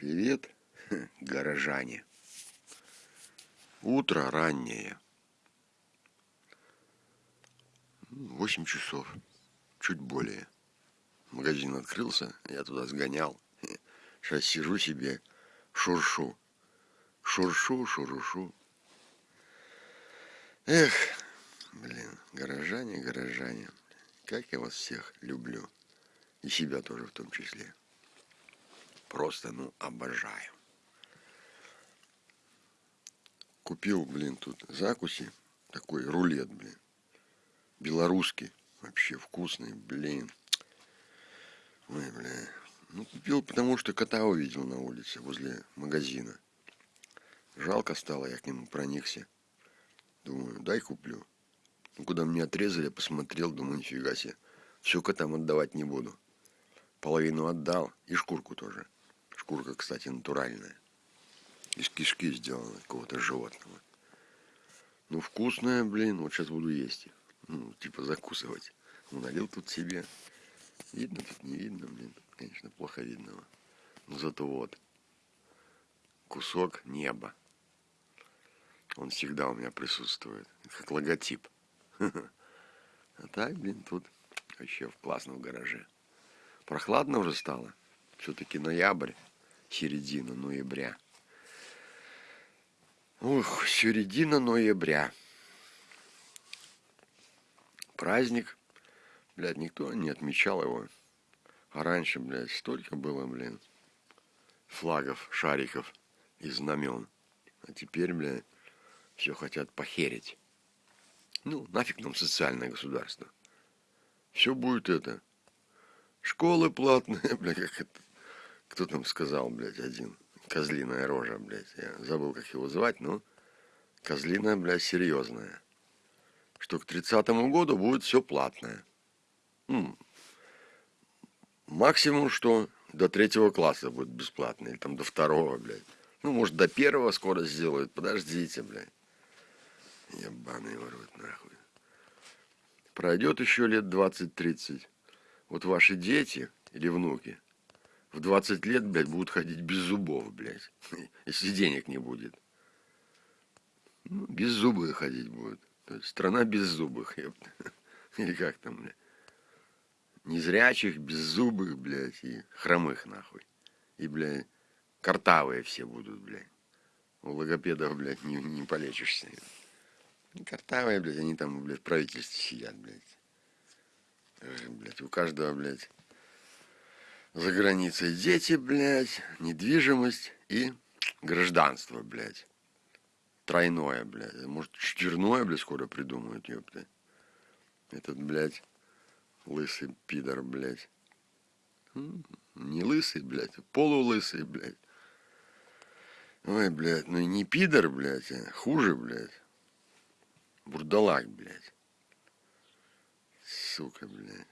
Привет, горожане. Утро раннее. Восемь часов, чуть более. Магазин открылся, я туда сгонял. Сейчас сижу себе, шуршу. Шуршу, шурушу. Эх, блин, горожане, горожане. Как я вас всех люблю. И себя тоже в том числе просто, ну, обожаю. Купил, блин, тут закуси, такой рулет, блин, белорусский, вообще вкусный, блин. Ой, бля. Ну, купил, потому что кота увидел на улице, возле магазина. Жалко стало, я к нему проникся. Думаю, дай куплю. Ну, куда мне отрезали, посмотрел, думаю, нифига себе. Все котам отдавать не буду. Половину отдал и шкурку тоже. Шкурка, кстати, натуральная. Из кишки сделана какого-то животного. Ну, вкусная, блин. Вот сейчас буду есть. Ну, типа закусывать. Ну, налил тут себе. Видно тут, не видно, блин. Конечно, плохо видно. Но зато вот. Кусок неба. Он всегда у меня присутствует. Как логотип. А так, блин, тут вообще классно в гараже. Прохладно уже стало. Все-таки ноябрь середина ноября. Ух, середина ноября. Праздник. Блядь, никто не отмечал его. А раньше, блядь, столько было, блин, флагов, шариков и знамен. А теперь, блядь, все хотят похерить. Ну, нафиг нам социальное государство. Все будет это. Школы платные, бля, как это кто там сказал, блядь, один? Козлиная рожа, блядь. Я забыл, как его звать, но козлиная, блядь, серьезная. Что к тридцатому году будет все платное. Ну, максимум, что до третьего класса будет бесплатно. Или там до второго, блядь. Ну, может, до первого скоро сделают. Подождите, блядь. Ебаный ворот, нахуй. Пройдет еще лет 20-30. Вот ваши дети или внуки – в 20 лет, блядь, будут ходить без зубов, блядь, если денег не будет. Ну, без зубы ходить будут. То есть страна без зубых. Или как там, блядь. Незрячих, беззубых, блядь, и хромых, нахуй. И, блядь, картавые все будут, блядь. У логопедов, блядь, не, не полечишься. Картавые, блядь, они там, блядь, в правительстве сидят, блядь. Блядь, у каждого, блядь, за границей дети, блядь, недвижимость и гражданство, блядь. Тройное, блядь. Может, четверное, блядь, скоро придумают, ёпта. Этот, блядь, лысый пидор, блядь. Не лысый, блядь, а полулысый, блядь. Ой, блядь, ну и не пидор, блядь, а хуже, блядь. Бурдалак, блядь. Сука, блядь.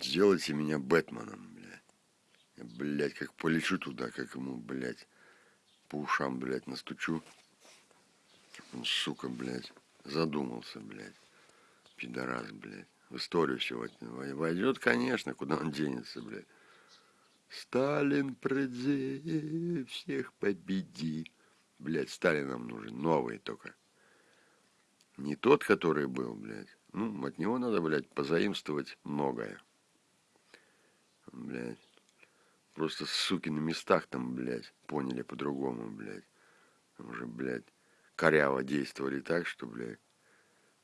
Сделайте меня Бэтменом, блядь. Блядь, как полечу туда, как ему, блядь, по ушам, блядь, настучу. Он, сука, блядь, задумался, блядь. Пидорас, блядь. В историю все войдет, конечно, куда он денется, блядь. Сталин, приди, всех победи. Блядь, Сталин нам нужен, новый только. Не тот, который был, блядь. Ну, от него надо, блядь, позаимствовать многое блядь. Просто суки на местах там, блядь, поняли по-другому, блядь. Там уже, блядь, коряво действовали так, что, блядь,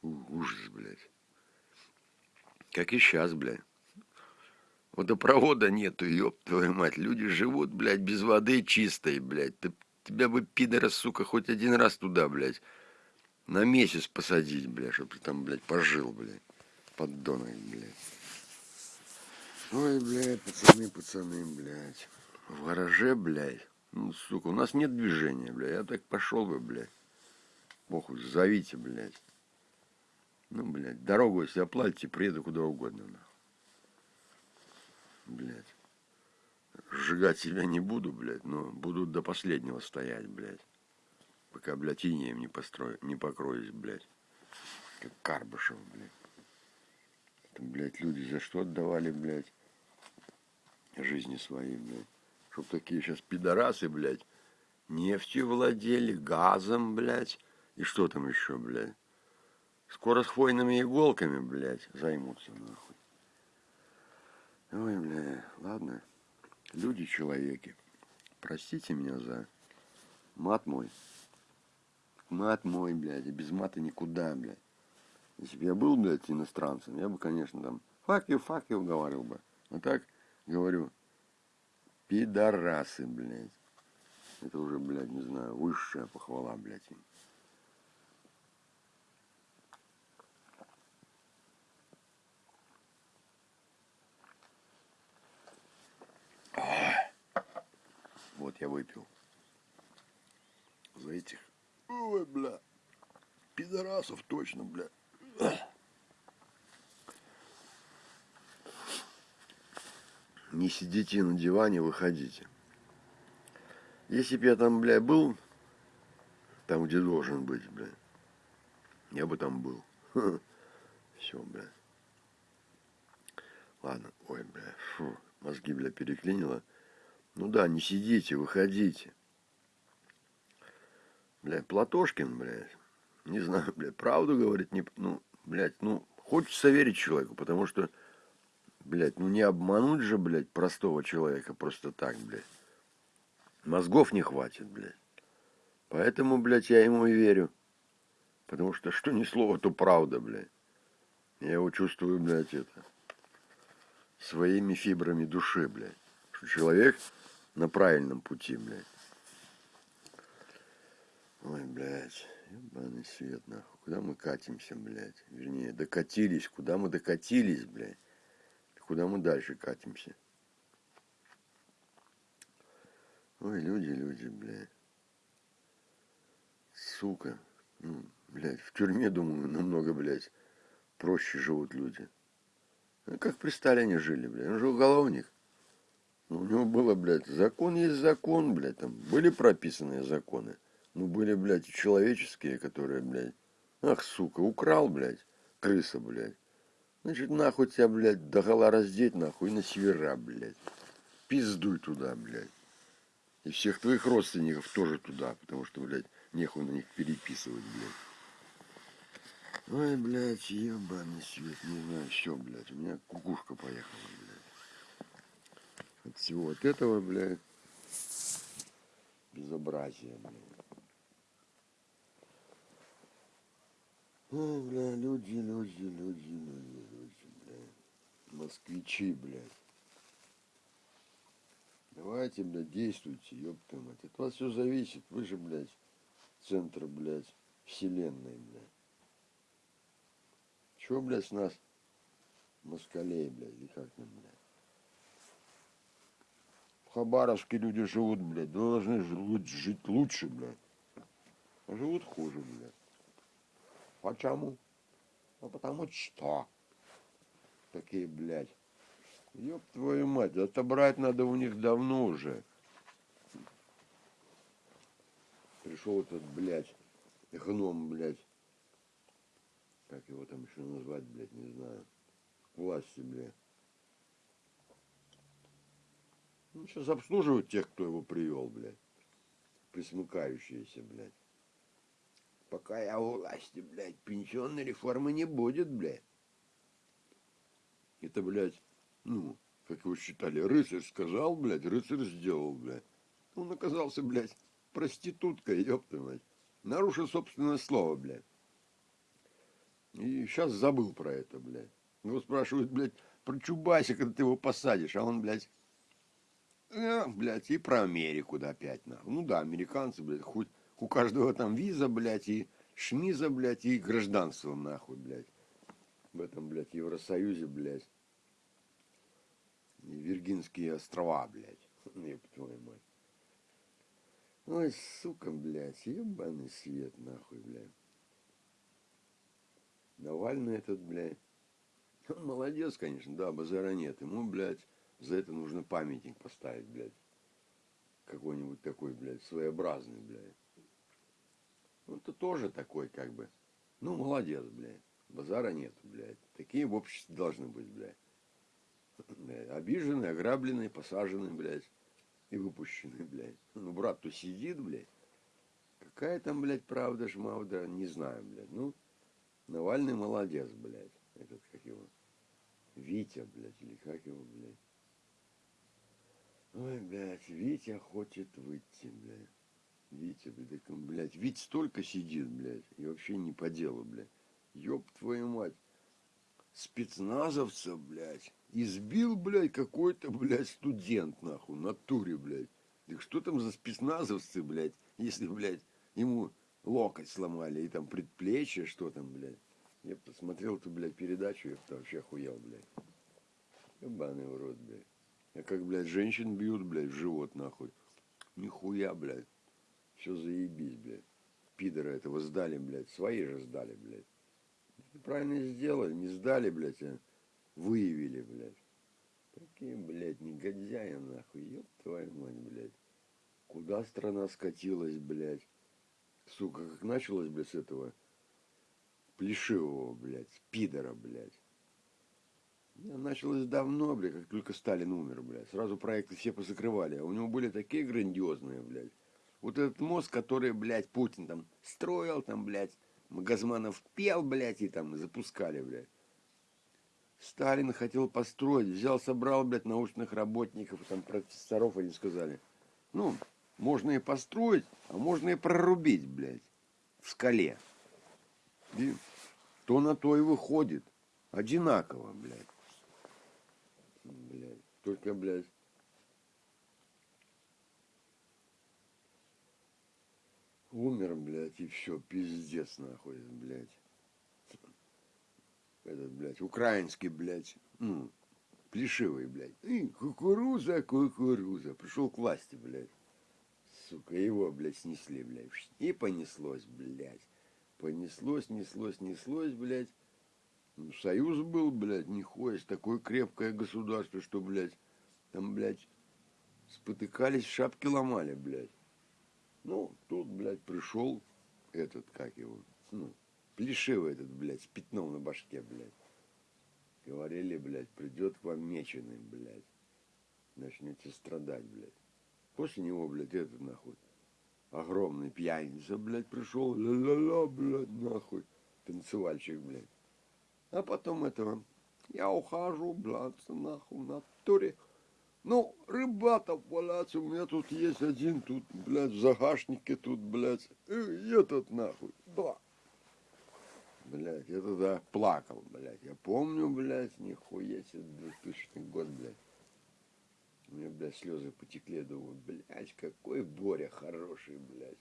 ужас, блядь. Как и сейчас, блядь. Водопровода нету, ёб твою мать. Люди живут, блядь, без воды чистой, блядь. Ты, тебя бы, пидора, сука, хоть один раз туда, блядь, на месяц посадить, блядь, чтобы ты там, блядь, пожил, блядь. Поддонок, блядь. Ой, блядь, пацаны, пацаны, блядь. В гараже, блядь. Ну, сука, у нас нет движения, блядь. Я так пошел бы, блядь. Похуй, зовите, блядь. Ну, блядь, дорогу, если оплатите, приеду куда угодно, нахуй. Блядь. Сжигать себя не буду, блядь, но буду до последнего стоять, блядь. Пока, блядь, инеем не, построю, не покроюсь, блядь. Как Карбышев, блядь. Это, блядь, люди за что отдавали, блядь? Жизни своей, блядь. Чтоб такие сейчас пидорасы, блядь, нефтью владели, газом, блядь, и что там еще, блядь. Скоро с хвойными иголками, блядь, займутся, нахуй. Ой, бля, ладно. Люди-человеки. Простите меня за мат мой. Мат мой, блядь, и без мата никуда, блядь. Если бы я был, блядь, иностранцем, я бы, конечно, там fuck you, fuck you говорил бы. А так говорю, пидорасы, блядь. Это уже, блядь, не знаю, высшая похвала, блядь. Вот я выпил. За этих, ой, бля, пидорасов точно, бля. Не сидите на диване, выходите. Если бы я там, бля, был, там, где должен быть, бля, я бы там был. Все, бля. Ладно, ой, бля, фу, мозги, бля, переклинило. Ну да, не сидите, выходите. Бля, Платошкин, блядь, не знаю, блядь, правду говорит, не, ну, блядь, ну, хочется верить человеку, потому что, блядь, ну не обмануть же, блядь, простого человека просто так, блядь. Мозгов не хватит, блядь. Поэтому, блядь, я ему и верю. Потому что что ни слово, то правда, блядь. Я его чувствую, блядь, это, своими фибрами души, блядь. Что человек на правильном пути, блядь. Ой, блядь, ебаный свет, нахуй. Куда мы катимся, блядь? Вернее, докатились. Куда мы докатились, блядь? Куда мы дальше катимся? Ой, люди, люди, блядь. Сука. Ну, блядь, в тюрьме, думаю, намного, блядь, проще живут люди. Ну, как при Сталине жили, блядь. Он же уголовник. Ну, у него было, блядь, закон есть закон, блядь, там были прописанные законы. Ну, были, блядь, человеческие, которые, блядь, ах, сука, украл, блядь, крыса, блядь. Значит, нахуй тебя, блядь, догола раздеть, нахуй, на севера, блядь. Пиздуй туда, блядь. И всех твоих родственников тоже туда, потому что, блядь, нехуй на них переписывать, блядь. Ой, блядь, ебаный свет, не знаю, все, блядь, у меня кукушка поехала, блядь от всего вот этого, блядь, безобразия, блядь. Ой, бля, люди, люди, люди, люди, люди, блядь. Москвичи, блядь. Давайте, блядь, действуйте, ёпта мать. От вас все зависит. Вы же, блядь, центр, блядь, вселенной, блядь. Чего, блядь, с нас москалей, блядь, или как там, блядь? В Хабаровске люди живут, блядь, должны жить лучше, блядь. А живут хуже, блядь. Почему? Ну потому что. Такие, блядь. Ёб твою мать, отобрать надо у них давно уже. Пришел этот, блядь, гном, блядь. Как его там еще назвать, блядь, не знаю. Власти, блядь. Ну, сейчас обслуживают тех, кто его привел, блядь. Присмыкающиеся, блядь. Пока я у власти, блядь, пенсионной реформы не будет, блядь. Это, блядь, ну, как его считали, рыцарь сказал, блядь, рыцарь сделал, блядь. Он оказался, блядь, проституткой, ёпта мать. Нарушил собственное слово, блядь. И сейчас забыл про это, блядь. Его спрашивают, блядь, про Чубайса, когда ты его посадишь, а он, блядь, э, блядь, и про Америку, да, опять, нахуй. Ну да, американцы, блядь, хоть у каждого там виза, блядь, и шмиза, блядь, и гражданство, нахуй, блядь. В этом, блядь, Евросоюзе, блядь. И Виргинские острова, блядь. Еб твою мать. Ой, сука, блядь, ебаный свет, нахуй, блядь. Навальный этот, блядь. Он молодец, конечно, да, базара нет. Ему, блядь, за это нужно памятник поставить, блядь. Какой-нибудь такой, блядь, своеобразный, блядь. Ну, это тоже такой, как бы, ну, молодец, блядь. Базара нет, блядь. Такие в обществе должны быть, блядь. Обиженные, ограбленные, посаженные, блядь. и выпущенный, блядь. Ну, брат-то сидит, блядь. Какая там, блядь, правда, шмавда, не знаю, блядь. Ну, Навальный молодец, блядь. Этот, как его, Витя, блядь, или как его, блядь. Ой, блядь, Витя хочет выйти, блядь. Витя, блядь, блядь, Витя столько сидит, блядь, и вообще не по делу, блядь. Ёб твою мать. Спецназовца, блядь, избил, блядь, какой-то, блядь, студент, нахуй, на туре, блядь. Так что там за спецназовцы, блядь, если, блядь, ему локоть сломали и там предплечье, что там, блядь. Я посмотрел эту, блядь, передачу, я вообще охуел, блядь. Ебаный урод, блядь. А как, блядь, женщин бьют, блядь, в живот, нахуй. Нихуя, блядь. Все заебись, блядь. Пидора этого сдали, блядь. Свои же сдали, блядь. Правильно сделали, не сдали, блядь, а выявили, блядь. Какие, блядь, негодяи, нахуй. Ёб твою мать, блядь. Куда страна скатилась, блядь. Сука, как началось, блядь, с этого плешивого, блядь, пидора, блядь. Началось давно, блядь, как только Сталин умер, блядь. Сразу проекты все позакрывали. А у него были такие грандиозные, блядь. Вот этот мост, который, блядь, Путин там строил, там, блядь, Магазманов пел, блядь, и там запускали, блядь. Сталин хотел построить, взял, собрал, блядь, научных работников, там, профессоров, они сказали. Ну, можно и построить, а можно и прорубить, блядь, в скале. И то на то и выходит. Одинаково, блядь. Блядь. Только, блядь, умер, блядь, и все, пиздец, нахуй, блядь. Этот, блядь, украинский, блядь, ну, плешивый, блядь. И кукуруза, кукуруза. Пришел к власти, блядь. Сука, его, блядь, снесли, блядь. И понеслось, блядь. Понеслось, неслось, неслось, блядь. Ну, союз был, блядь, нихуя, такое крепкое государство, что, блядь, там, блядь, спотыкались, шапки ломали, блядь. Ну, тут, блядь, пришел этот, как его, ну, плешивый этот, блядь, с пятном на башке, блядь. Говорили, блядь, придет к вам меченый, блядь. Начнете страдать, блядь. После него, блядь, этот, нахуй, огромный пьяница, блядь, пришел, ля-ля-ля, блядь, нахуй, танцевальщик, блядь. А потом этого, я ухожу, блядь, нахуй, на туре. Ну, рыбата валяться, у меня тут есть один, тут, блядь, в загашнике, тут, блядь, и этот, нахуй, да. Блядь, я тогда плакал, блядь. Я помню, блядь, нихуя себе, 2000 год, блядь. У меня, блядь, слезы потекли, думаю, блядь, какой Боря хороший, блядь.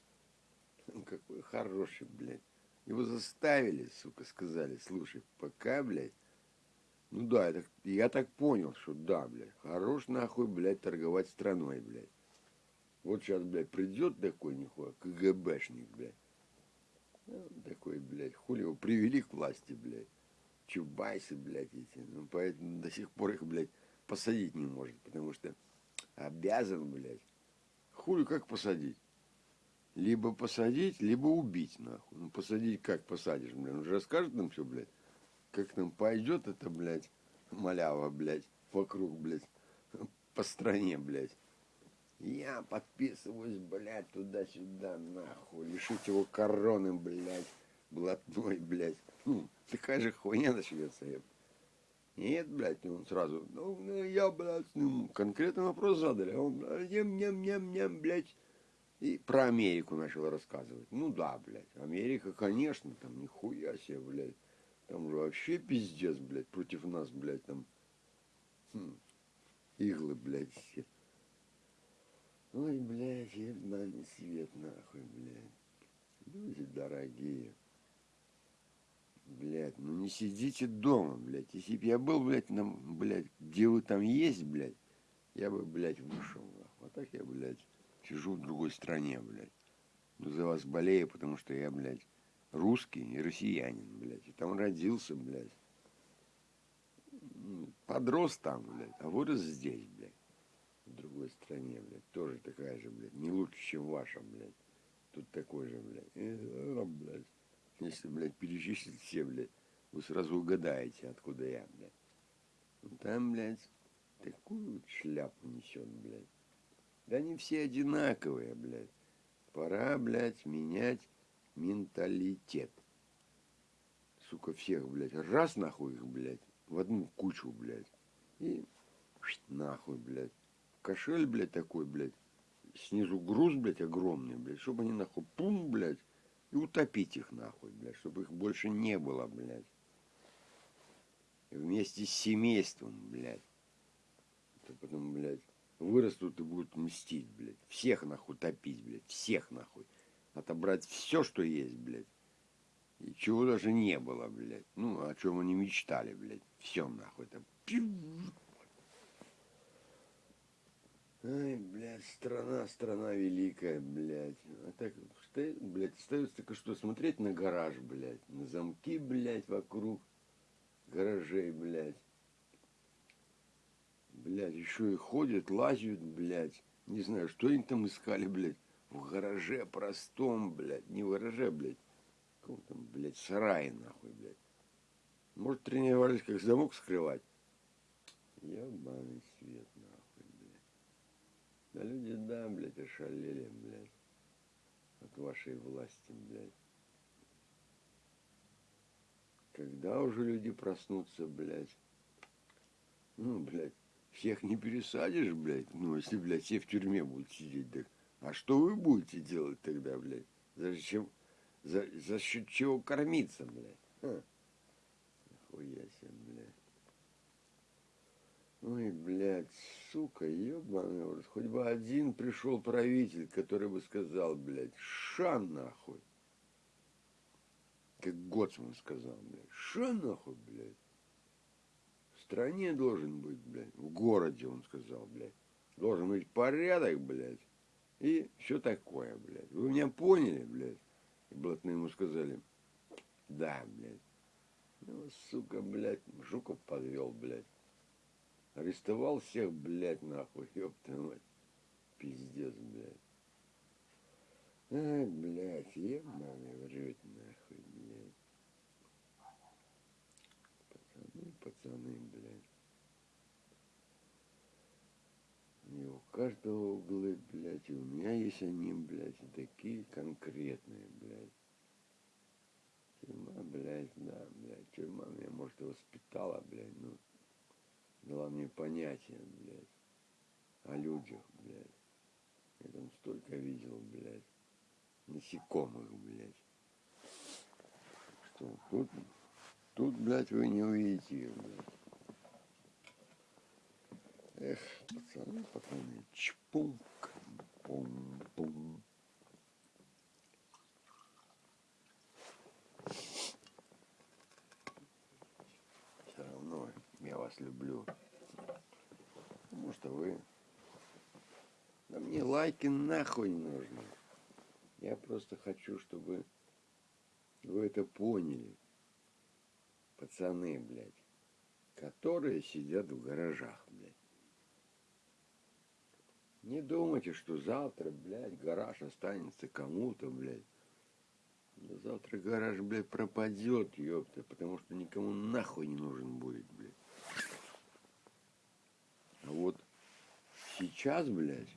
Какой хороший, блядь. Его заставили, сука, сказали, слушай, пока, блядь, ну да, так, я так понял, что да, блядь, хорош нахуй, блядь, торговать страной, блядь. Вот сейчас, блядь, придет такой нихуя, КГБшник, блядь. Ну, такой, блядь, хули его привели к власти, блядь. Чубайсы, блядь, эти. Ну, поэтому до сих пор их, блядь, посадить не может, потому что обязан, блядь. Хули как посадить? Либо посадить, либо убить, нахуй. Ну, посадить как посадишь, блядь? Он же расскажет нам все, блядь. Как нам пойдет это, блядь, малява, блядь, вокруг, блядь, по стране, блядь. Я подписываюсь, блядь, туда-сюда, нахуй. Лишить его короны, блядь, блатной, блядь. Ну, такая же хуйня начнется, еб. Нет, блядь, он сразу, ну, ну я, блядь, ну, конкретный вопрос задали, а он, ням-ням-ням-ням, блядь, и про Америку начал рассказывать. Ну да, блядь, Америка, конечно, там нихуя себе, блядь, там же вообще пиздец, блядь, против нас, блядь, там, хм, иглы, блядь, все. Ой, блядь, ебаный свет, нахуй, блядь. Люди дорогие. Блядь, ну не сидите дома, блядь. Если бы я был, блядь, на, блядь, где вы там есть, блядь, я бы, блядь, вышел, нахуй. А так я, блядь, сижу в другой стране, блядь. Ну, за вас болею, потому что я, блядь, русский и россиянин, блядь. И там родился, блядь. Подрос там, блядь, а вырос здесь, блядь. В другой стране, блядь. Тоже такая же, блядь. Не лучше, чем ваша, блядь. Тут такой же, блядь. Э, блядь. Если, блядь, перечислить все, блядь, вы сразу угадаете, откуда я, блядь. Там, блядь, такую вот шляпу несет, блядь. Да они все одинаковые, блядь. Пора, блядь, менять менталитет. Сука, всех, блядь, раз нахуй их, блядь, в одну кучу, блядь. И нахуй, блядь. Кошель, блядь, такой, блядь. Снизу груз, блядь, огромный, блядь. Чтобы они, нахуй, пум, блядь. И утопить их, нахуй, блядь. Чтобы их больше не было, блядь. Вместе с семейством, блядь. Это потом, блядь, вырастут и будут мстить, блядь. Всех, нахуй, топить, блядь. Всех, нахуй. Отобрать все, что есть, блядь. И чего даже не было, блядь. Ну, о чем они мечтали, блядь. Все, нахуй, там. Ай, блядь, страна, страна великая, блядь. А так, стоит, блядь, остается только что смотреть на гараж, блядь. На замки, блядь, вокруг гаражей, блядь. Блядь, еще и ходят, лазят, блядь. Не знаю, что они там искали, блядь. В гараже простом, блядь. Не в гараже, блядь. Каком там, блядь, сарае, нахуй, блядь. Может, тренировались, как замок скрывать? Ебаный свет, нахуй, блядь. Да люди, да, блядь, ошалели, блядь. От вашей власти, блядь. Когда уже люди проснутся, блядь? Ну, блядь, всех не пересадишь, блядь. Ну, если, блядь, все в тюрьме будут сидеть, так. А что вы будете делать тогда, блядь? Зачем? За, за счет чего кормиться, блядь? А? Нахуя себе, блядь. Ой, блядь, сука, ебаный рот. Хоть бы один пришел правитель, который бы сказал, блядь, ша нахуй. Как Гоцман сказал, блядь, ша нахуй, блядь. В стране должен быть, блядь, в городе, он сказал, блядь. Должен быть порядок, блядь. И все такое, блядь. Вы меня поняли, блядь? И блатные ему сказали, да, блядь. Ну, сука, блядь, Жуков подвел, блядь. Арестовал всех, блядь, нахуй, ёпта мать. Пиздец, блядь. Ай, блядь, ебаный врет, нахуй, блядь. Пацаны, пацаны, блядь. И у каждого углы, блядь, и у меня есть они, блядь, такие конкретные, блядь. Тюрьма, блядь, да, блядь, тюрьма меня, может, и воспитала, блядь, ну, дала мне понятие, блядь, о людях, блядь. Я там столько видел, блядь, насекомых, блядь. Что тут, тут, блядь, вы не увидите, блядь. Эх, пацаны, пацаны, чпунк, пум, пум. Все равно я вас люблю. Потому что вы... Да мне лайки нахуй нужны. Я просто хочу, чтобы вы это поняли. Пацаны, блядь, которые сидят в гаражах, блядь. Не думайте, что завтра, блядь, гараж останется кому-то, блядь. Завтра гараж, блядь, пропадет, ёпта, потому что никому нахуй не нужен будет, блядь. А вот сейчас, блядь,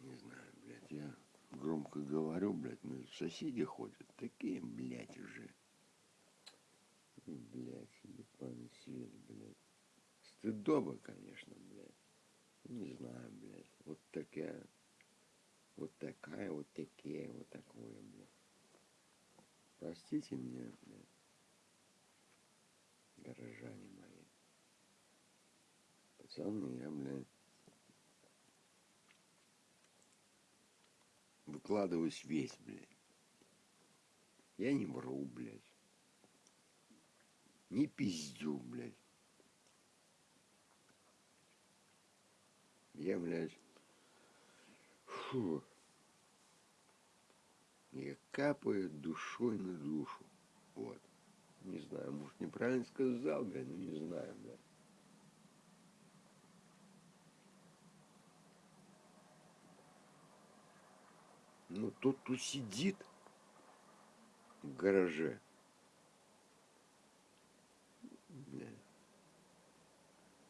не знаю, блядь, я громко говорю, блядь, но соседи ходят, такие, блядь, уже. Блядь, ебаный свет, блядь. Стыдоба, конечно, блядь. Не знаю, блядь. Вот такая, вот такая, вот такие, вот такое, блядь. Простите меня, блядь. Горожане мои. Пацаны, я, блядь, выкладываюсь весь, блядь. Я не вру, блядь. Не пиздю, блядь. Я, блядь, фу, я капаю душой на душу. Вот. Не знаю, может, неправильно сказал, блядь, но не знаю, блядь. Ну, тот, кто сидит в гараже, бля,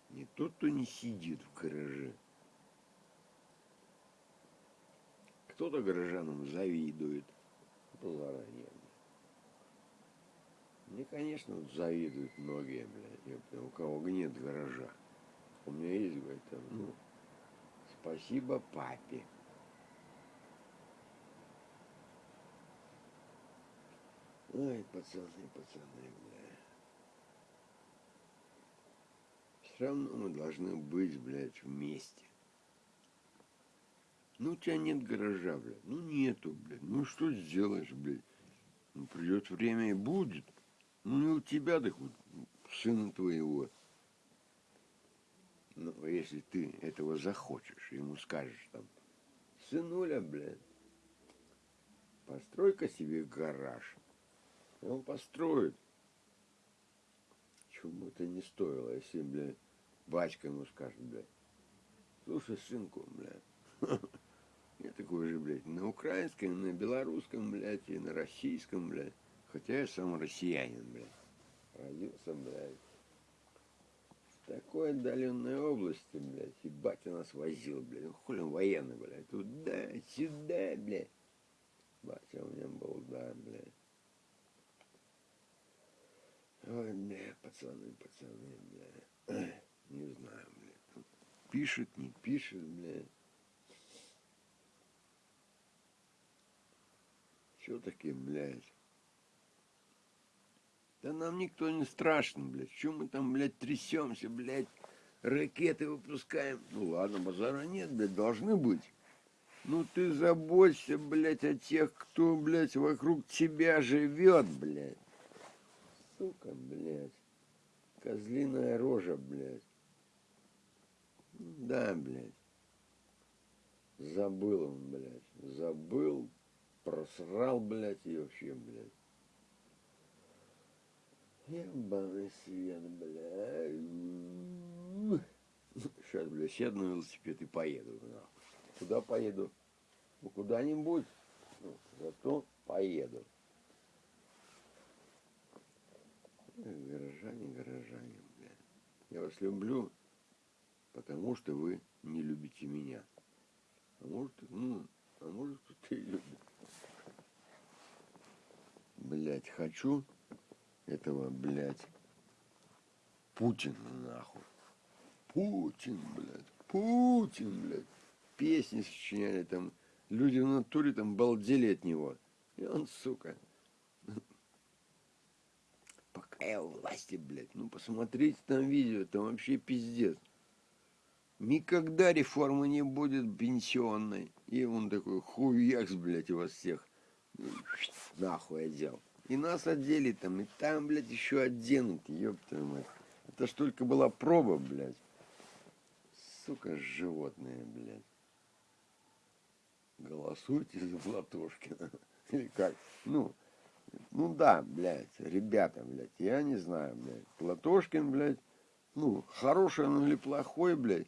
не тот, кто не сидит в гараже. Кто-то горожанам завидует. Нет. Мне, конечно, завидуют многие, блядь, у кого нет гаража. У меня есть, говорит, там, ну, спасибо папе. Ой, пацаны, пацаны, бля. Все равно мы должны быть, блядь, вместе. Ну, у тебя нет гаража, блядь. Ну, нету, блядь. Ну, что сделаешь, блядь? Ну, придет время и будет. Ну, не у тебя, так вот, сына твоего. Ну, если ты этого захочешь, ему скажешь там, сынуля, блядь, построй-ка себе гараж. И он построит. Бы это не стоило, если, блядь, батька ему скажет, блядь, слушай, сынку, блядь, я такой же, блядь, на украинском, на белорусском, блядь, и на российском, блядь. Хотя я сам россиянин, блядь. Родился, блядь, в такой отдаленной области, блядь. И батя нас возил, блядь. Ну, хули он военный, блядь. Туда, сюда, блядь. Батя у меня был, да, блядь. Ой, бля, пацаны, пацаны, бля. Не знаю, бля. Пишет, не пишет, бля. Что таки, блядь? Да нам никто не страшен, блядь. Чем мы там, блядь, трясемся, блядь, ракеты выпускаем? Ну ладно, базара нет, блядь, должны быть. Ну ты заботься, блядь, о тех, кто, блядь, вокруг тебя живет, блядь. Сука, блядь. Козлиная рожа, блядь. Да, блядь. Забыл он, блядь. Забыл, просрал, блядь, и вообще, блядь. Ебаный свет, бля. Сейчас, бля, сяду на велосипед и поеду. Нахуй. Куда поеду? Ну, куда-нибудь. Ну, зато поеду. Горожане, горожане, бля. Я вас люблю, потому что вы не любите меня. А может, ну, а может, кто-то и любит. Блять, хочу этого, блядь, Путина, нахуй. Путин, блядь, Путин, блядь. Песни сочиняли там, люди в натуре там балдели от него. И он, сука, пока я у власти, блядь, ну посмотрите там видео, там вообще пиздец. Никогда реформы не будет пенсионной. И он такой, хуякс, блядь, вас всех. Нахуй одел. И нас одели там, и там, блядь, еще оденут, ёб твою мать. Это ж только была проба, блядь. Сука, животные, блядь. Голосуйте за Платошкина. Или как? Ну, ну да, блядь, ребята, блядь, я не знаю, блядь. Платошкин, блядь, ну, хороший он или плохой, блядь.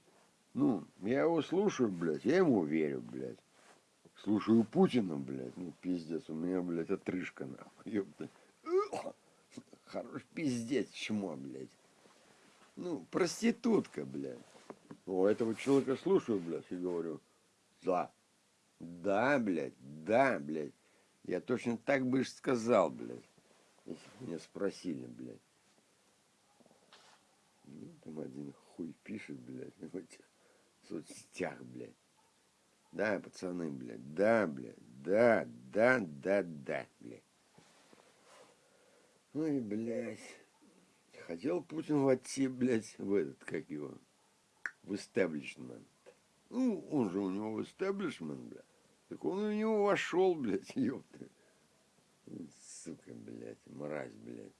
Ну, я его слушаю, блядь, я ему верю, блядь. Слушаю Путина, блядь, ну пиздец, у меня, блядь, отрыжка, нахуй, ёпта. Хорош пиздец, чмо, блядь. Ну, проститутка, блядь. У этого человека слушаю, блядь, и говорю, да, да, блядь, да, блядь. Я точно так бы сказал, блядь, если бы меня спросили, блядь. Ну, там один хуй пишет, блядь, в этих соцсетях, блядь. Да, пацаны, блядь, да, блядь, да, да, да, да, блядь. Ой, блядь. Хотел Путин войти, блядь, в этот, как его, в истеблишмент. Ну, он же у него в истеблишмент, блядь. Так он в него вошел, блядь, ёпта. Сука, блядь, мразь, блядь.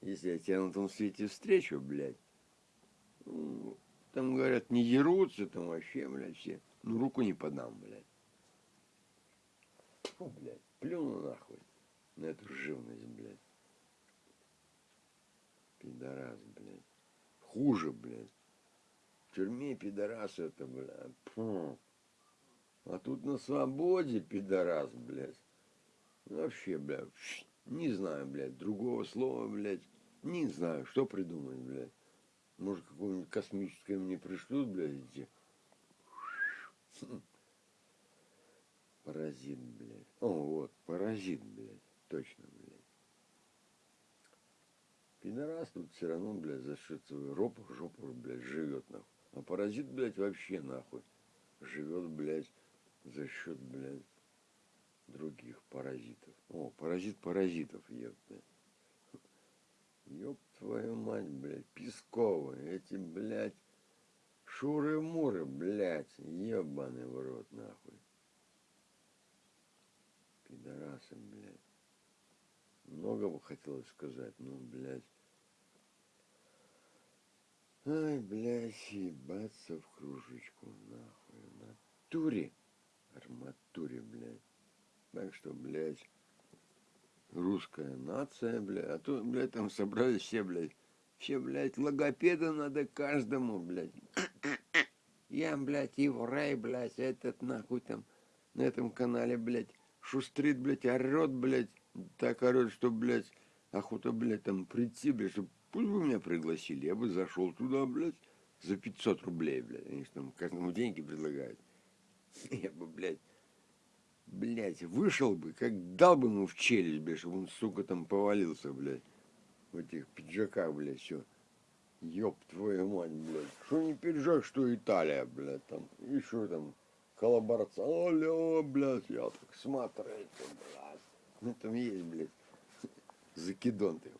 Если я тебя на том свете встречу, блядь, ну, там, говорят, не дерутся, там вообще, блядь, все. Ну, руку не подам, блядь. Фу, блядь, плюну нахуй на эту живность, блядь. Пидорас, блядь. Хуже, блядь. В тюрьме пидорас это, блядь. Фу. А тут на свободе пидорас, блядь. Вообще, блядь, не знаю, блядь, другого слова, блядь. Не знаю, что придумать, блядь. Может, какое-нибудь космическое мне пришлют, блядь, эти. Паразит, блядь. О, вот, паразит, блядь. Точно, блядь. Пидорас тут все равно, блядь, за свою ропу, жопу, блядь, живет, нахуй. А паразит, блядь, вообще, нахуй, живет, блядь, за счет, блядь, других паразитов. О, паразит паразитов, ёпта. Ёб твою мать, блядь, Пескова, эти, блядь, шуры-муры, блядь, ебаный в рот, нахуй. Пидорасы, блядь. Много бы хотелось сказать, ну, блядь. Ай, блядь, ебаться в кружечку, нахуй, в натуре, арматуре, блядь. Так что, блядь, русская нация, блядь, а то, блядь, там собрались все, блядь, все, блядь, логопеда надо каждому, блядь. Я, блядь, еврей, блядь, этот нахуй там на этом канале, блядь, шустрит, блядь, орет, блядь, так орет, что, блядь, охота, блядь, там прийти, блядь, чтобы пусть бы меня пригласили, я бы зашел туда, блядь, за 500 рублей, блядь, они же там каждому деньги предлагают. Я бы, блядь, блядь, вышел бы, как дал бы ему в челюсть, блядь, чтобы он, сука, там повалился, блядь, в этих пиджаках, блядь, все. Ёб твою мать, блядь. Что не пиджак, что Италия, блядь, там, еще там, коллаборация. Алло, блядь, я так смотрите, блядь. Ну, там есть, блядь, закидон ты.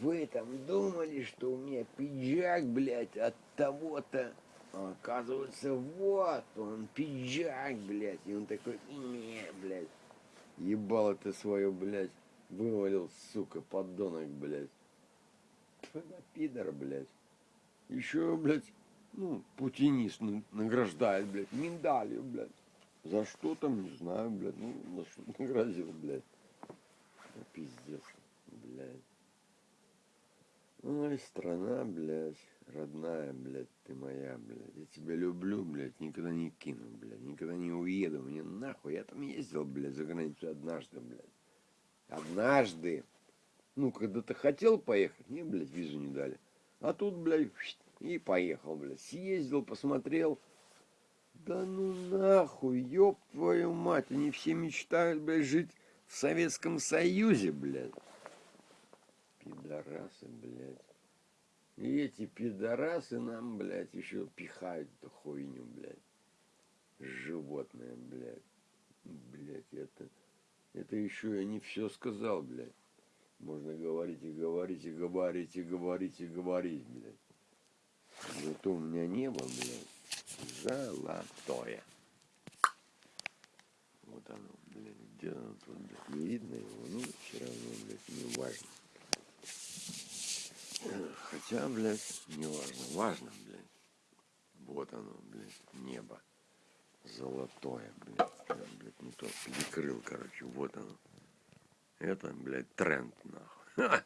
Вы там думали, что у меня пиджак, блядь, от того-то а оказывается, вот он, пиджак, блядь. И он такой, не, блядь. Ебало ты свое, блядь. Вывалил, сука, подонок, блядь. Пидор, блядь. Еще, блядь, ну, путинист награждает, блядь, миндалью, блядь. За что там, не знаю, блядь. Ну, на что наградил, блядь. Ну, пиздец, блядь. Ой, страна, блядь родная, блядь, ты моя, блядь. Я тебя люблю, блядь, никогда не кину, блядь, никогда не уеду. Мне нахуй, я там ездил, блядь, за границу однажды, блядь. Однажды. Ну, когда ты хотел поехать, мне, блядь, визу не дали. А тут, блядь, и поехал, блядь. Съездил, посмотрел. Да ну нахуй, ёб твою мать, они все мечтают, блядь, жить в Советском Союзе, блядь. Пидорасы, блядь. И эти пидорасы нам, блядь, еще пихают эту хуйню, блядь. Животное, блядь. Блядь, это... Это еще я не все сказал, блядь. Можно говорить и говорить, и говорить, и говорить, и говорить, блядь. Зато у меня небо, блядь, золотое. Вот оно, блядь, где оно тут, блядь, не видно его, ну, все равно, блядь, не важно. Хотя, блядь, не важно. Важно, блядь. Вот оно, блядь, небо. Золотое, блядь. Я, блядь, не то перекрыл, короче. Вот оно. Это, блядь, тренд, нахуй.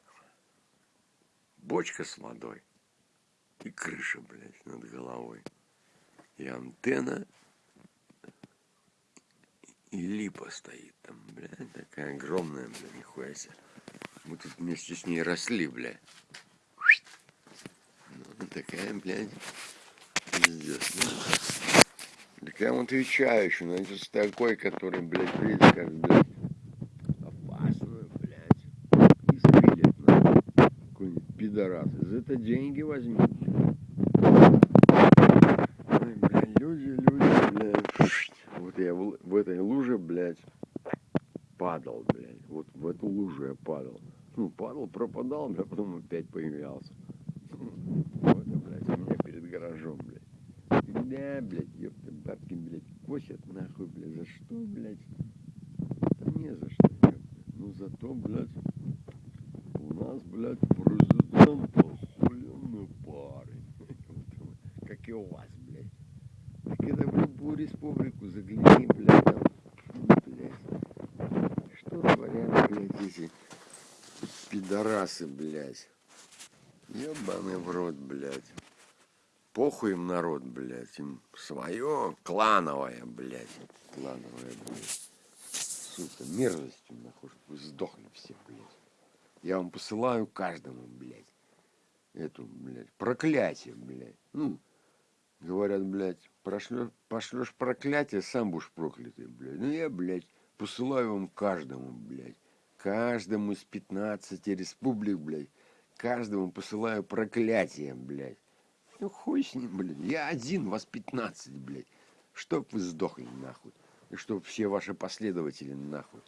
Бочка с водой. И крыша, блядь, над головой. И антенна. И липа стоит там, блядь. Такая огромная, блядь, нихуя себе. Мы тут вместе с ней росли, блядь такая, блядь, пиздец. Ну, так я вам отвечаю еще, это такой, который, блядь, видишь, как, блядь, опасную, блядь, испилит, на какой-нибудь пидорас. За это деньги возьми. Ой, блядь, люди, люди, блядь. Вот я в, в этой луже, блядь, падал, блядь. Вот в эту лужу я падал. Ну, падал, пропадал, блядь, потом опять появлялся гаражом, блядь. Да, блядь, ёпта, бабки, блядь, косят нахуй, блядь, за что, блядь? Да не за что, ёпта. Ну зато, блядь, у нас, блядь, президент охуенный парень. Как и у вас, блядь. Так это в любую республику загляни, блядь, там, блядь. Что творят, блядь, эти пидорасы, блядь. Ебаный в рот, блядь. Похуй им народ, блядь, им свое клановое, блядь, клановое, блядь. Сука, мерзостью, нахуй, вы сдохли все, блядь. Я вам посылаю каждому, блядь. эту, блядь, проклятие, блядь. Ну, говорят, блядь, прошлешь, пошлешь проклятие, сам будешь проклятый, блядь. Ну, я, блядь, посылаю вам каждому, блядь. Каждому из 15 республик, блядь. Каждому посылаю проклятие, блядь. Ну, хуй с ним, блядь. Я один, вас 15, блядь. Чтоб вы сдохли, нахуй. И чтоб все ваши последователи, нахуй,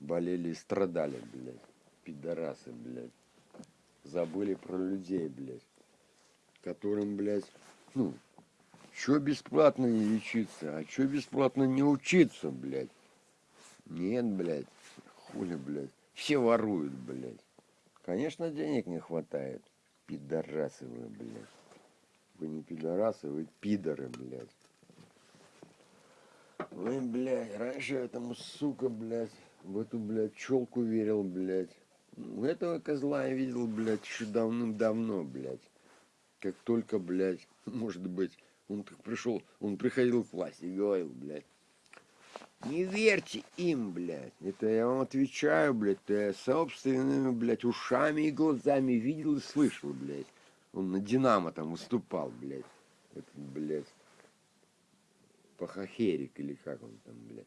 болели и страдали, блядь. Пидорасы, блядь. Забыли про людей, блядь. Которым, блядь, ну, что бесплатно не лечиться, а что бесплатно не учиться, блядь. Нет, блядь, хули, блядь. Все воруют, блядь. Конечно, денег не хватает. Пидорасы вы, блядь. Вы не пидорасы, вы пидоры, блядь. Ой, блядь, раньше этому, сука, блядь, в эту, блядь, челку верил, блядь. У этого козла я видел, блядь, еще давным-давно, блядь. Как только, блядь, может быть, он пришел, он приходил к власти и говорил, блядь, не верьте им, блядь. Это я вам отвечаю, блядь. Я собственными, блядь, ушами и глазами видел и слышал, блядь. Он на Динамо там выступал, блядь. Это, блядь, Пахахерик или как он там, блядь.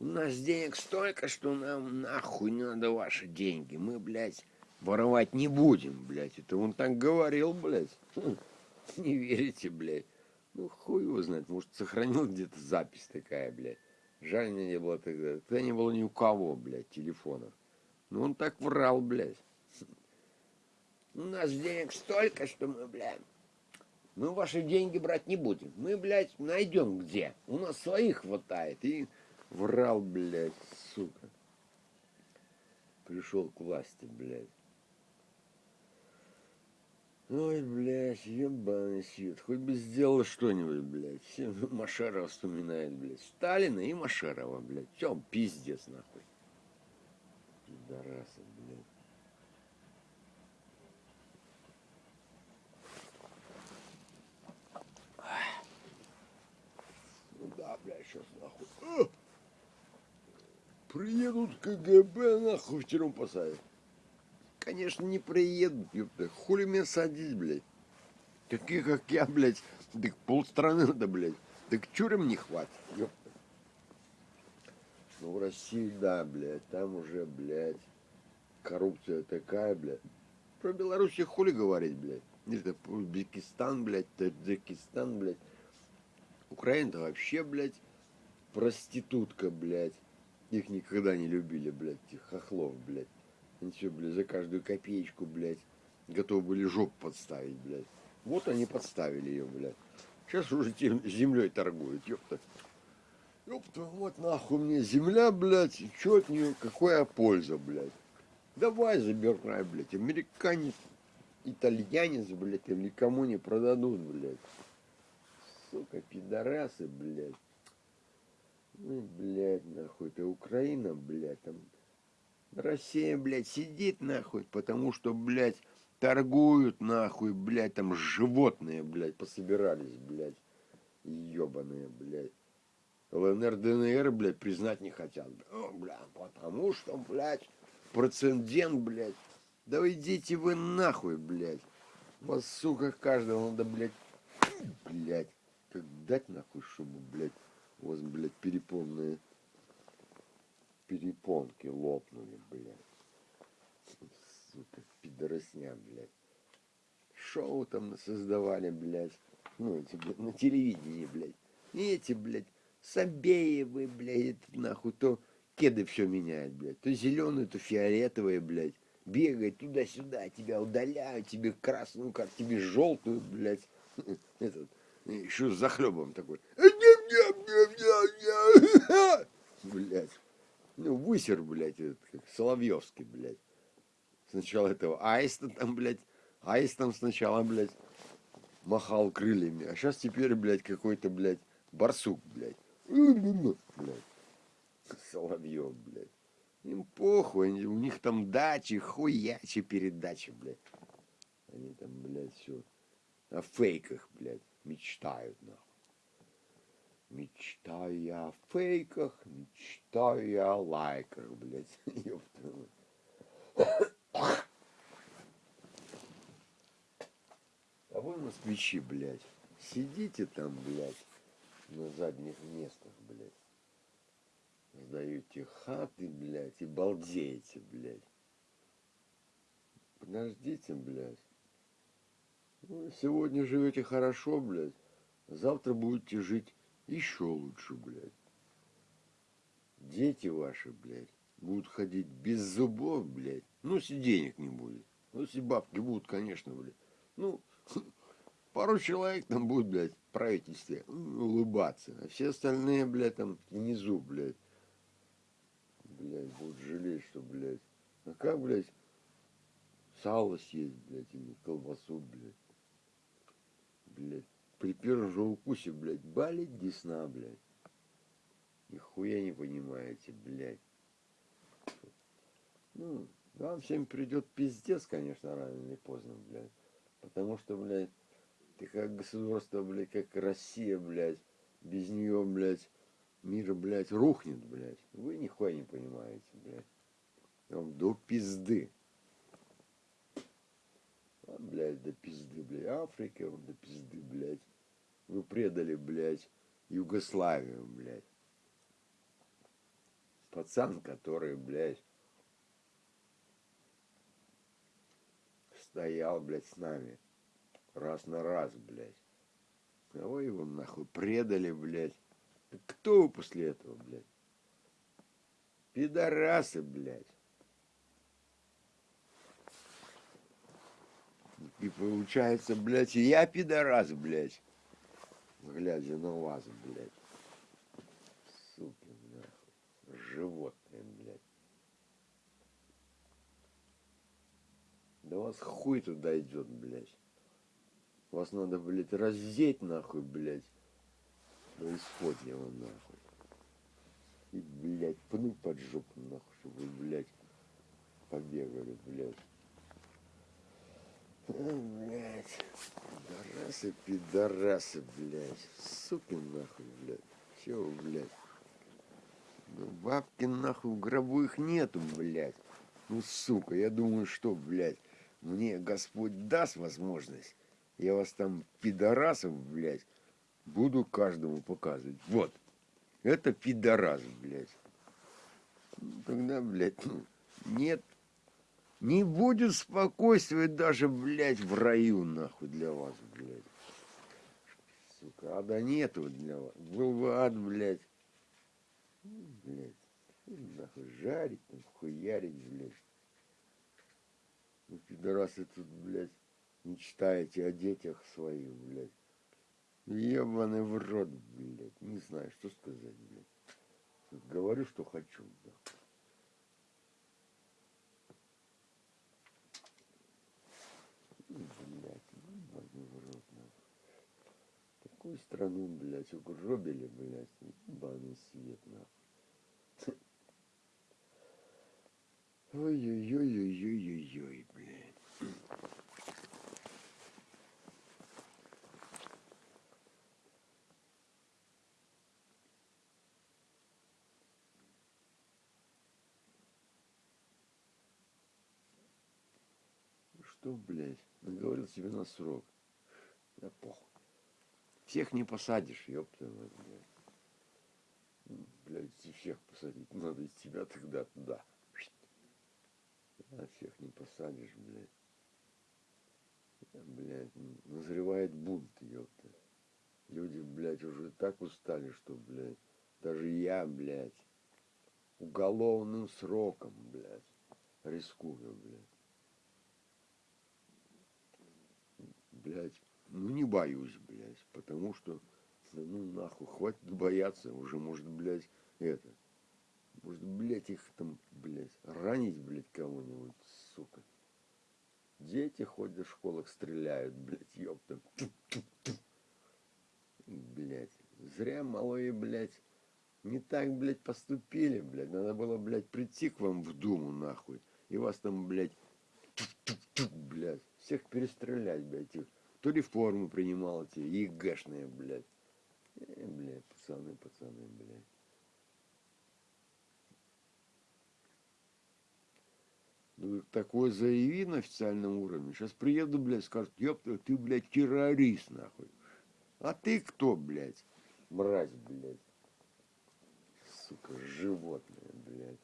У нас денег столько, что нам нахуй не надо ваши деньги. Мы, блядь, воровать не будем, блядь. Это он так говорил, блядь. Не верите, блядь. Ну, хуй его знает. Может, сохранил где-то запись такая, блядь. Жаль, мне не было тогда. Тогда не было ни у кого, блядь, телефонов. Ну, он так врал, блядь. У нас денег столько, что мы, блядь, мы ваши деньги брать не будем. Мы, блядь, найдем где. У нас своих хватает. И врал, блядь, сука. Пришел к власти, блядь. Ой, блядь, ебаный свет. Хоть бы сделал что-нибудь, блядь. Все Машерова вспоминает, блядь. Сталина и Машерова, блядь. Все, пиздец, нахуй. Пидорасы, блядь. Ну да, блядь, сейчас нахуй. Приедут КГБ, нахуй в тюрьму посадят. Конечно, не приедут, ёпта. Хули меня садить, блядь. Таких, как я, блядь, так полстраны надо, блядь. Так тюрем не хватит, ёпта. Ну, в России, да, блядь, там уже, блядь, коррупция такая, блядь. Про Беларусь хули говорить, блядь. Это Узбекистан, блядь, Таджикистан, блядь. Украина-то вообще, блядь, проститутка, блядь. Их никогда не любили, блядь, этих хохлов, блядь. Они все, блядь, за каждую копеечку, блядь, готовы были жопу подставить, блядь. Вот они подставили ее, блядь. Сейчас уже землей торгуют, ёпта. Ёпта, вот нахуй мне земля, блядь, и чё от нее, какая польза, блядь. Давай забирай, блядь, американец, итальянец, блядь, им никому не продадут, блядь. Сука, пидорасы, блядь. Ну, блядь, нахуй, это Украина, блядь, там Россия, блядь, сидит, нахуй, потому что, блядь, торгуют, нахуй, блядь, там животные, блядь, пособирались, блядь, ебаные, блядь. ЛНР, ДНР, блядь, признать не хотят. О, блядь, потому что, блядь, процендент, блядь. Да идите вы нахуй, блядь. Вас, сука, каждого надо, блядь, блядь, как дать нахуй, чтобы, блядь, у вас, блядь, перепонные перепонки лопнули, блядь. Сука, пидоросня, блядь. Шоу там создавали, блядь. Ну, эти, блядь, на телевидении, блядь. И эти, блядь, Сабеевы, блядь, нахуй, то кеды все меняют, блядь. То зеленые, то фиолетовые, блядь. Бегает туда-сюда, тебя удаляют, тебе красную карту, тебе желтую, блядь. Этот, еще с захлебом такой. Блядь. Ну, высер, блядь, этот, как Соловьевский, блядь. Сначала этого аиста там, блядь, аист там сначала, блядь, махал крыльями, а сейчас теперь, блядь, какой-то, блядь, барсук, блядь. блядь. Соловьев, блядь. Им похуй, у них там дачи, хуячи передачи, блядь. Они там, блядь, все о фейках, блядь, мечтают, нахуй. Мечтаю я о фейках, мечтаю я о лайках, блядь. Ёпта. А вы, москвичи, блядь, сидите там, блядь, на задних местах, блядь. Сдаете хаты, блядь, и балдеете, блядь. Подождите, блядь. Ну, сегодня живете хорошо, блядь. Завтра будете жить еще лучше, блядь. Дети ваши, блядь, будут ходить без зубов, блядь. Ну, если денег не будет. Ну, если бабки будут, конечно, блядь. Ну, пару человек там будет, блядь, в правительстве улыбаться. А все остальные, блядь, там внизу, блядь. Блядь, будут жалеть, что, блядь. А как, блядь, сало съесть, блядь, или колбасу, блядь. Блядь, при первом же укусе, блядь, болит десна, блядь. Нихуя не понимаете, блядь. Ну, вам всем придет пиздец, конечно, рано или поздно, блядь. Потому что, блядь, ты как государство, блядь, как Россия, блядь, без нее, блядь, мир, блядь, рухнет, блядь. Вы нихуя не понимаете, блядь. Вам до пизды. А, блядь, до пизды, блядь. Африка, до пизды, блядь. Вы предали, блядь, Югославию, блядь. Пацан, который, блядь, стоял, блядь, с нами. Раз на раз, блядь. А его нахуй предали, блядь. Кто вы после этого, блядь? Пидорасы, блядь. И получается, блядь, я пидорас, блядь. Глядя на вас, блядь. Суки, нахуй. Животные, блядь. Да вас хуй туда идет, блядь. Вас надо, блядь, раздеть, нахуй, блядь. До исходнего, нахуй. И, блядь, пну под жопу, нахуй, чтобы вы, блядь, побегали, блядь. Блядь. Пидорасы, пидорасы, блядь. Суки, нахуй, блядь. Чего, блядь? Ну, бабки, нахуй, в гробу их нету, блядь. Ну, сука, я думаю, что, блядь, мне Господь даст возможность, я вас там, пидорасов, блядь, буду каждому показывать. Вот, это пидорас, блядь. Ну, тогда, блядь, ну, нет, не будет спокойствия даже, блядь, в раю, нахуй, для вас, блядь. Сука, ада нету для вас. Был бы ад, блядь. Ну, блядь, нахуй, жарить, там, хуярить, блядь. Ну, пидорасы тут, блядь, мечтаете о детях своих, блядь. Ебаный в рот, блядь. Не знаю, что сказать, блядь. Говорю, что хочу, блядь. Блядь, ебаный в рот, нахуй. Такую страну, блядь, угробили, блядь, ебаный свет, нахуй. Ой-ой-ой-ой-ой-ой-ой, блядь. Что, блядь, наговорил себе на срок. Да похуй. Всех не посадишь, ёпта, блядь. Блядь, всех посадить, надо из тебя тогда туда. А всех не посадишь, блядь. Блядь, назревает бунт, ёпта. Люди, блядь, уже так устали, что, блядь, даже я, блядь, уголовным сроком, блядь, рискую, блядь. Блядь, ну не боюсь, блядь, потому что, ну нахуй, хватит бояться, уже может, блядь, это, может, блядь, их там, блядь, ранить, блядь, кого-нибудь, сука. Дети ходят в школах, стреляют, блядь, ёпта. Блядь, зря малые, блядь, не так, блядь, поступили, блядь. Надо было, блядь, прийти к вам в Думу, нахуй. И вас там, блядь, блядь, всех перестрелять, блядь. Их. Кто реформу принимал эти ЕГЭшные, блядь. Э, блядь, пацаны, пацаны, блядь. Ну, Такое заяви на официальном уровне. Сейчас приеду, блядь, скажут, ёпта, ты, блядь, террорист, нахуй. А ты кто, блядь? Мразь, блядь. Сука, животное, блядь.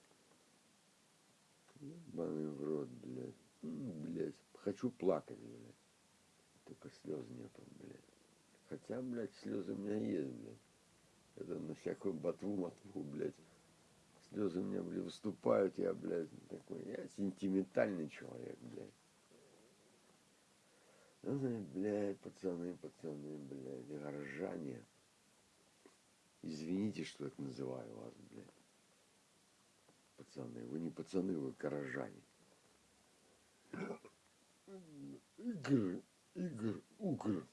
Ебаный в рот, блядь. Блядь, хочу плакать, блядь. Только слез нету, блядь. Хотя, блядь, слезы у меня есть, блядь. Это на всякую ботву-мотву, блядь. Слезы у меня, блядь, выступают, я, блядь, такой, я сентиментальный человек, блядь. Ай, блядь, пацаны, пацаны, блядь, горожане. Извините, что я называю вас, блядь. Пацаны, вы не пацаны, вы горожане. Игр, игр, угр.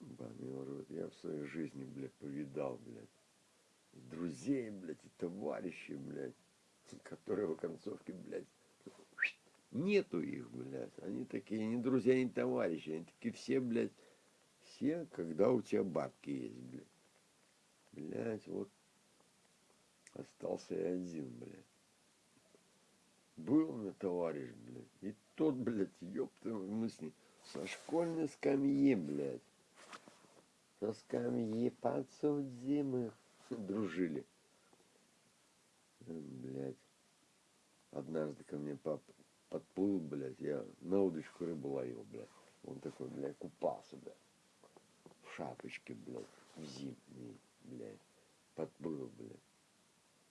Банный в рот, я в своей жизни, блядь, повидал, блядь. Друзей, блядь, и товарищей, блядь, которые в концовке, блядь, нету их, блядь. Они такие не друзья, не товарищи. Они такие все, блядь, все, когда у тебя бабки есть, блядь. Блядь, вот остался я один, блядь. Был у меня товарищ, блядь. И тот, блядь, ёпта, мы с ним со школьной скамьи, блядь. Со скамьи подсудимых дружили. Блядь. Однажды ко мне пап подплыл, блядь, я на удочку рыбу ловил, блядь. Он такой, блядь, купался, блядь. В шапочке, блядь, в зимней, блядь. Подплыл, блядь.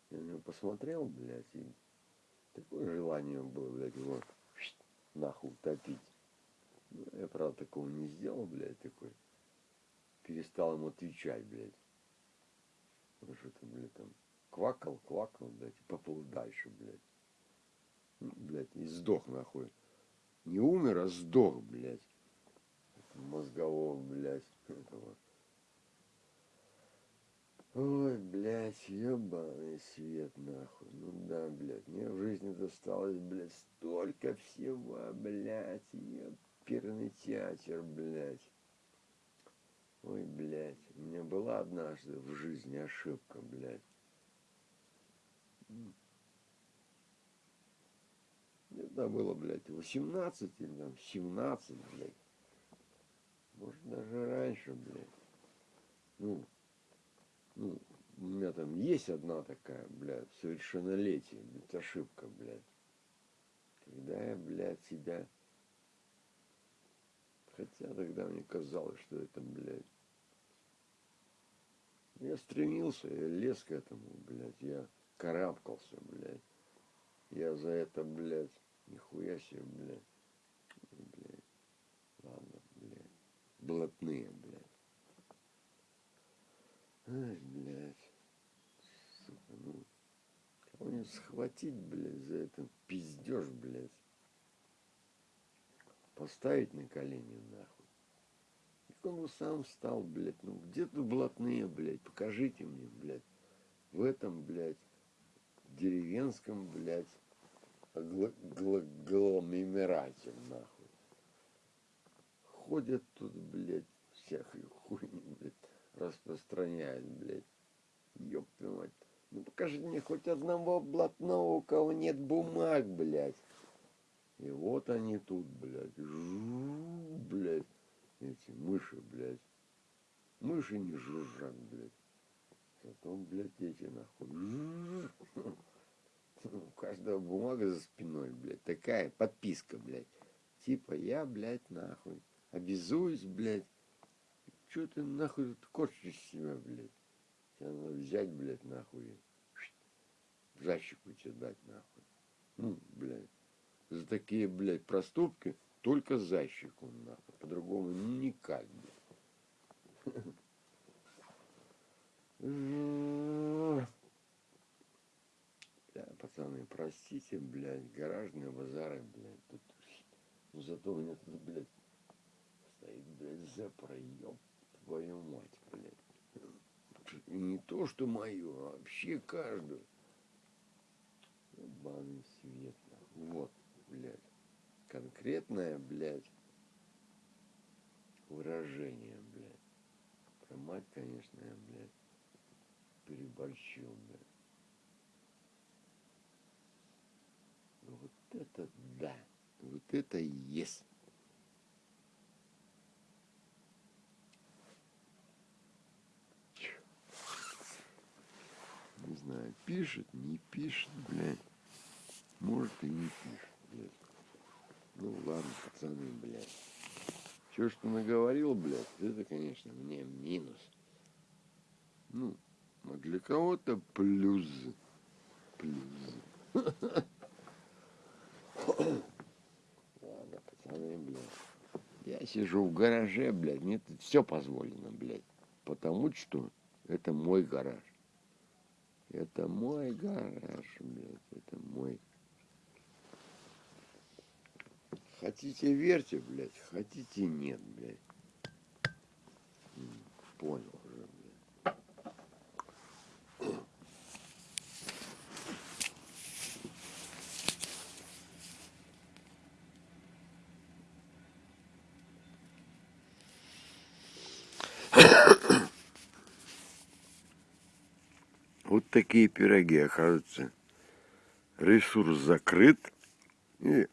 Я на него посмотрел, блядь, и такое желание было, блядь, его нахуй утопить. Я, правда, такого не сделал, блядь, такой. Перестал ему отвечать, блядь. Ну, что-то, блядь, там квакал, квакал, блядь, и поплыл дальше, блядь. Ну, блядь, и сдох, нахуй. Не умер, а сдох, блядь. Мозгового, блядь, этого. Ой, блядь, ебаный свет, нахуй. Ну да, блядь, мне в жизни досталось, блядь, столько всего, блядь, еперный театр, блядь. Ой, блядь, у меня была однажды в жизни ошибка, блядь. Это было, блядь, 18 или там 17, блядь. Может, даже раньше, блядь. Ну, ну, у меня там есть одна такая, блядь, совершеннолетие, блядь, ошибка, блядь. Когда я, блядь, себя... Хотя тогда мне казалось, что это, блядь... Я стремился, я лез к этому, блядь, я карабкался, блядь. Я за это, блядь, нихуя себе, блядь. Блядь. Ладно, блядь. Блатные, блядь. Ай, блядь. Сука, ну. Кого-нибудь схватить, блядь, за это пиздеж, блядь. Поставить на колени, нахуй. И он сам встал, блядь. Ну, где тут блатные, блядь? Покажите мне, блядь. В этом, блядь, деревенском, блядь, гла- гла- гломерате, нахуй. Ходят тут, блядь, всякую хуйню, блядь, распространяют, блядь. Ёб мать. Ну покажи мне хоть одного блатного, у кого нет бумаг, блядь. И вот они тут, блядь, жу, блядь, эти мыши, блядь. Мыши не жужжат, блядь. Зато, блядь, эти нахуй. У каждого бумага за спиной, блядь. Такая подписка, блядь. Типа я, блядь, нахуй. Обязуюсь, блядь. Чё ты нахуй тут корчишь себя, блядь? Тебя надо взять, блядь, нахуй. в Защику тебе дать, нахуй. Ну, блядь. За такие, блядь, проступки только защику, нахуй. По-другому никак, блядь. Бля, пацаны, простите, блядь, гаражные базары, блядь, тут, ну зато у меня тут, блядь, стоит, блядь, зепра, ёб твою мать, блядь. Не то, что мою, а вообще каждую. Ебаный свет, вот, блядь, конкретное, блядь, выражение, блядь. Про мать, конечно, я, блядь, переборщил, блядь. Ну вот это да. Вот это есть. Не знаю, пишет, не пишет, блядь. Может и не пишет, блядь. Ну ладно, пацаны, блядь. Все, что наговорил, блядь, это, конечно, мне минус. Ну, а для кого-то плюс. Плюс. Ладно, пацаны, блядь. Я сижу в гараже, блядь, мне тут все позволено, блядь. Потому что это мой гараж. Это мой гараж, блядь, это мой. Хотите верьте, блядь, хотите нет, блядь. Понял уже, блядь. Вот такие пироги, оказывается. Ресурс закрыт. И